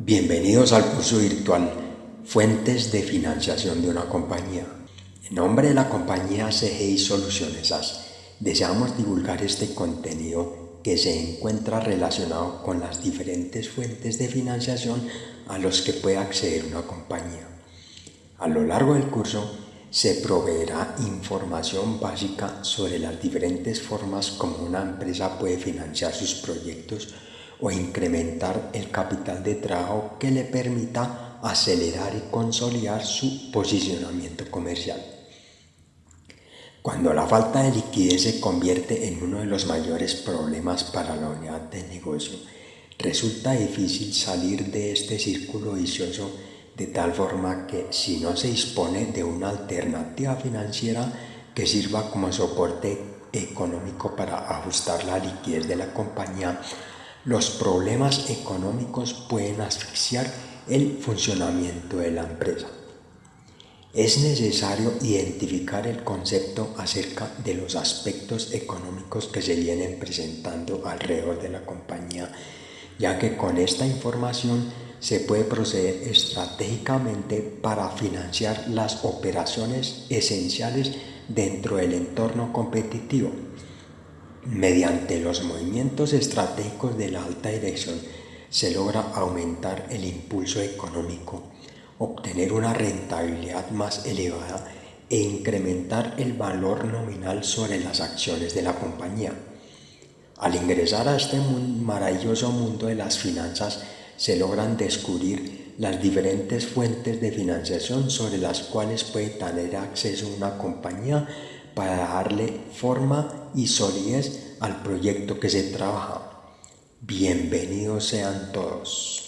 Bienvenidos al curso virtual Fuentes de financiación de una compañía. En nombre de la compañía CGI Soluciones AS, deseamos divulgar este contenido que se encuentra relacionado con las diferentes fuentes de financiación a los que puede acceder una compañía. A lo largo del curso se proveerá información básica sobre las diferentes formas como una empresa puede financiar sus proyectos o incrementar el capital de trabajo que le permita acelerar y consolidar su posicionamiento comercial. Cuando la falta de liquidez se convierte en uno de los mayores problemas para la unidad de negocio, resulta difícil salir de este círculo vicioso de tal forma que si no se dispone de una alternativa financiera que sirva como soporte económico para ajustar la liquidez de la compañía, los problemas económicos pueden asfixiar el funcionamiento de la empresa. Es necesario identificar el concepto acerca de los aspectos económicos que se vienen presentando alrededor de la compañía, ya que con esta información se puede proceder estratégicamente para financiar las operaciones esenciales dentro del entorno competitivo Mediante los movimientos estratégicos de la alta dirección se logra aumentar el impulso económico, obtener una rentabilidad más elevada e incrementar el valor nominal sobre las acciones de la compañía. Al ingresar a este maravilloso mundo de las finanzas, se logran descubrir las diferentes fuentes de financiación sobre las cuales puede tener acceso una compañía para darle forma y solidez al proyecto que se trabaja. Bienvenidos sean todos.